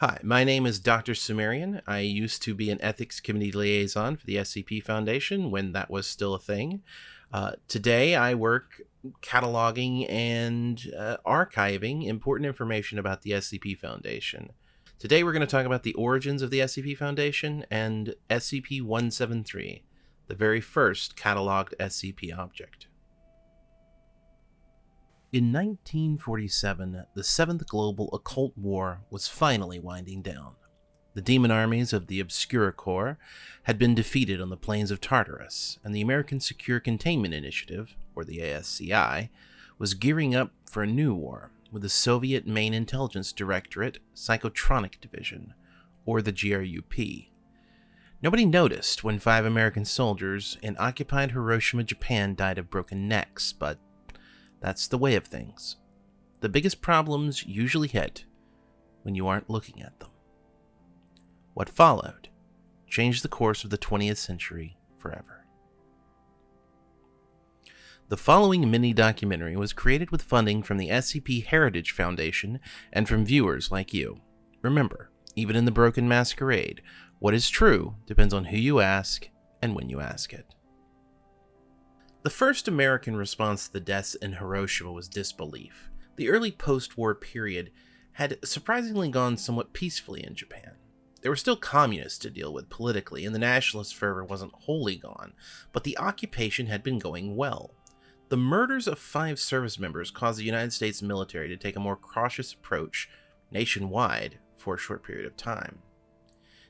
Hi, my name is Dr. Sumerian. I used to be an ethics committee liaison for the SCP Foundation when that was still a thing. Uh, today, I work cataloging and uh, archiving important information about the SCP Foundation. Today, we're going to talk about the origins of the SCP Foundation and SCP 173, the very first cataloged SCP object. In 1947, the Seventh Global Occult War was finally winding down. The demon armies of the Obscura Corps had been defeated on the plains of Tartarus, and the American Secure Containment Initiative, or the ASCI, was gearing up for a new war with the Soviet Main Intelligence Directorate Psychotronic Division, or the GRUP. Nobody noticed when five American soldiers in occupied Hiroshima, Japan died of broken necks, but that's the way of things. The biggest problems usually hit when you aren't looking at them. What followed changed the course of the 20th century forever. The following mini documentary was created with funding from the SCP Heritage Foundation and from viewers like you. Remember, even in the Broken Masquerade, what is true depends on who you ask and when you ask it. The first American response to the deaths in Hiroshima was disbelief. The early post war period had surprisingly gone somewhat peacefully in Japan. There were still communists to deal with politically, and the nationalist fervor wasn't wholly gone, but the occupation had been going well. The murders of five service members caused the United States military to take a more cautious approach nationwide for a short period of time.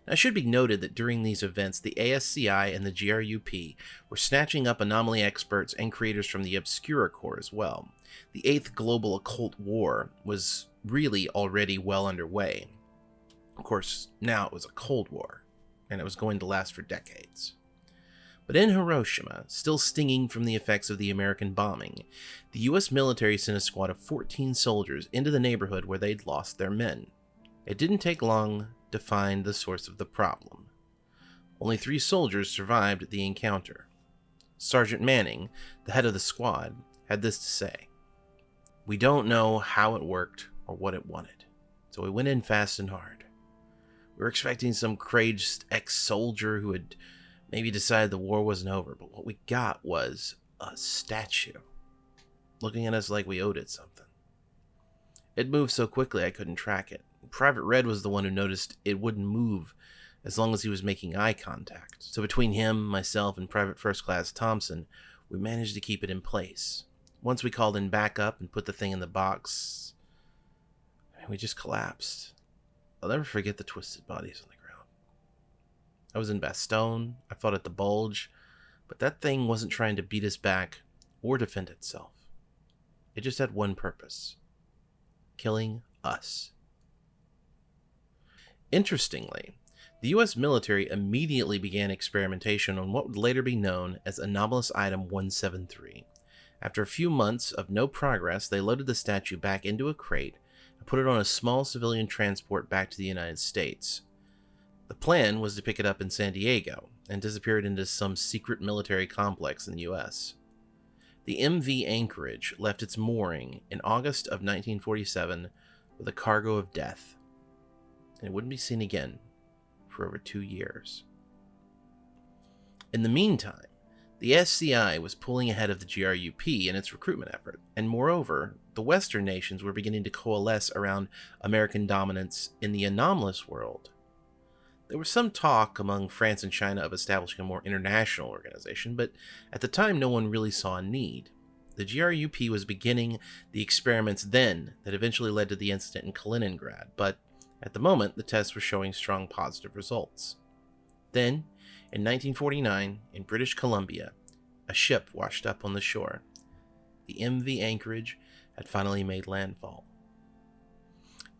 Now, it should be noted that during these events, the ASCI and the GRUP were snatching up anomaly experts and creators from the Obscura Corps as well. The Eighth Global Occult War was really already well underway. Of course, now it was a Cold War, and it was going to last for decades. But in Hiroshima, still stinging from the effects of the American bombing, the US military sent a squad of 14 soldiers into the neighborhood where they'd lost their men. It didn't take long to find the source of the problem. Only three soldiers survived the encounter. Sergeant Manning, the head of the squad, had this to say We don't know how it worked or what it wanted, so we went in fast and hard. We were expecting some crazed ex soldier who had maybe decided the war wasn't over, but what we got was a statue looking at us like we owed it something. It moved so quickly I couldn't track it. Private Red was the one who noticed it wouldn't move as long as he was making eye contact. So between him, myself, and Private First Class Thompson, we managed to keep it in place. Once we called in backup and put the thing in the box, we just collapsed. I'll never forget the twisted bodies on the ground. I was in Bastogne, I fought at the Bulge, but that thing wasn't trying to beat us back or defend itself. It just had one purpose killing us. Interestingly, the US military immediately began experimentation on what would later be known as Anomalous Item 173. After a few months of no progress, they loaded the statue back into a crate and put it on a small civilian transport back to the United States. The plan was to pick it up in San Diego and disappear it into some secret military complex in the US. The MV Anchorage left its mooring in August of 1947 with a cargo of death and it wouldn't be seen again for over two years. In the meantime, the SCI was pulling ahead of the GRUP in its recruitment effort, and moreover, the Western nations were beginning to coalesce around American dominance in the anomalous world. There was some talk among France and China of establishing a more international organization, but at the time no one really saw a need. The GRUP was beginning the experiments then that eventually led to the incident in Kaliningrad, but at the moment, the tests were showing strong positive results. Then, in 1949, in British Columbia, a ship washed up on the shore. The MV Anchorage had finally made landfall.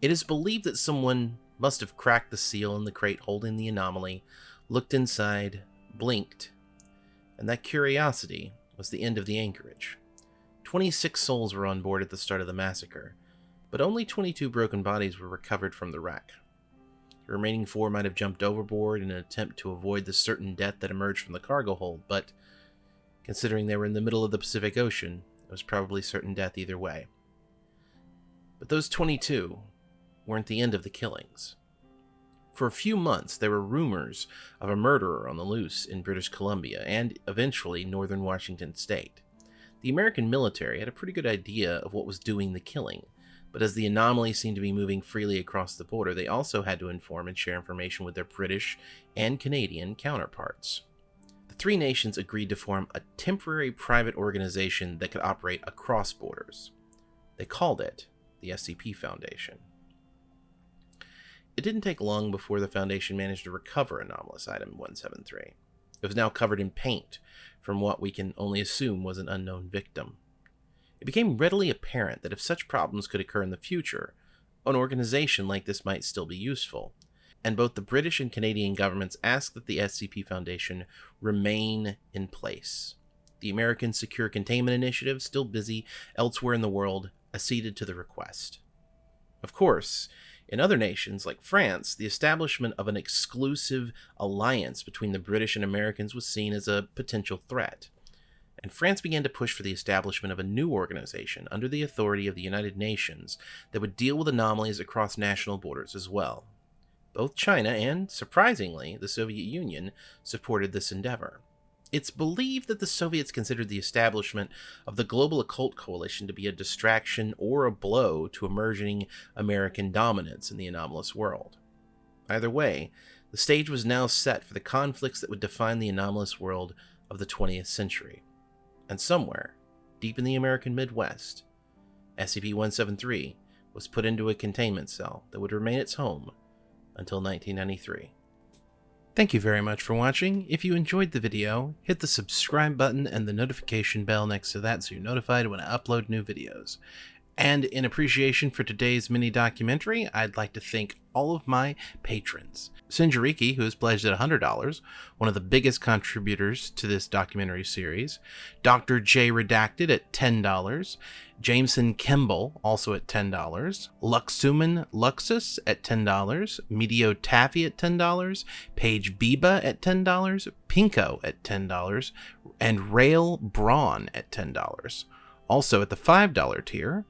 It is believed that someone must have cracked the seal in the crate holding the anomaly, looked inside, blinked, and that curiosity was the end of the anchorage. 26 souls were on board at the start of the massacre, but only 22 broken bodies were recovered from the wreck. The remaining four might have jumped overboard in an attempt to avoid the certain death that emerged from the cargo hold, but considering they were in the middle of the Pacific Ocean, it was probably certain death either way. But those 22 weren't the end of the killings. For a few months, there were rumors of a murderer on the loose in British Columbia and eventually northern Washington state. The American military had a pretty good idea of what was doing the killing, but as the anomaly seemed to be moving freely across the border, they also had to inform and share information with their British and Canadian counterparts. The three nations agreed to form a temporary private organization that could operate across borders. They called it the SCP Foundation. It didn't take long before the Foundation managed to recover anomalous item 173. It was now covered in paint from what we can only assume was an unknown victim. It became readily apparent that if such problems could occur in the future, an organization like this might still be useful, and both the British and Canadian governments asked that the SCP Foundation remain in place. The American Secure Containment Initiative, still busy elsewhere in the world, acceded to the request. Of course, in other nations, like France, the establishment of an exclusive alliance between the British and Americans was seen as a potential threat. And France began to push for the establishment of a new organization under the authority of the United Nations that would deal with anomalies across national borders as well. Both China and, surprisingly, the Soviet Union supported this endeavor. It's believed that the Soviets considered the establishment of the Global Occult Coalition to be a distraction or a blow to emerging American dominance in the anomalous world. Either way, the stage was now set for the conflicts that would define the anomalous world of the 20th century. And somewhere, deep in the American Midwest, SCP 173 was put into a containment cell that would remain its home until 1993. Thank you very much for watching. If you enjoyed the video, hit the subscribe button and the notification bell next to that so you're notified when I upload new videos. And in appreciation for today's mini documentary, I'd like to thank all of my patrons. Sinjariki, who has pledged at $100, one of the biggest contributors to this documentary series, Dr. J Redacted at $10, Jameson Kemble, also at $10, Luxuman Luxus at $10, Medio Taffy at $10, Paige Biba at $10, Pinko at $10, and Rail Braun at $10. Also at the $5 tier,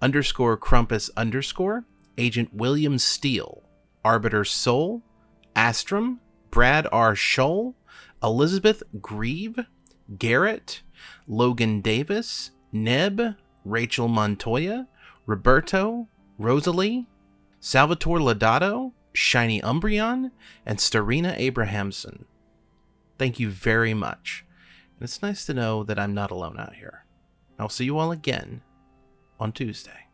underscore Crumpus underscore, Agent William Steele, Arbiter Soul, Astrum, Brad R. Scholl, Elizabeth Grieve, Garrett, Logan Davis, Neb, Rachel Montoya, Roberto, Rosalie, Salvatore Lodato, Shiny Umbreon, and Starina Abrahamson. Thank you very much. And it's nice to know that I'm not alone out here. I'll see you all again on Tuesday.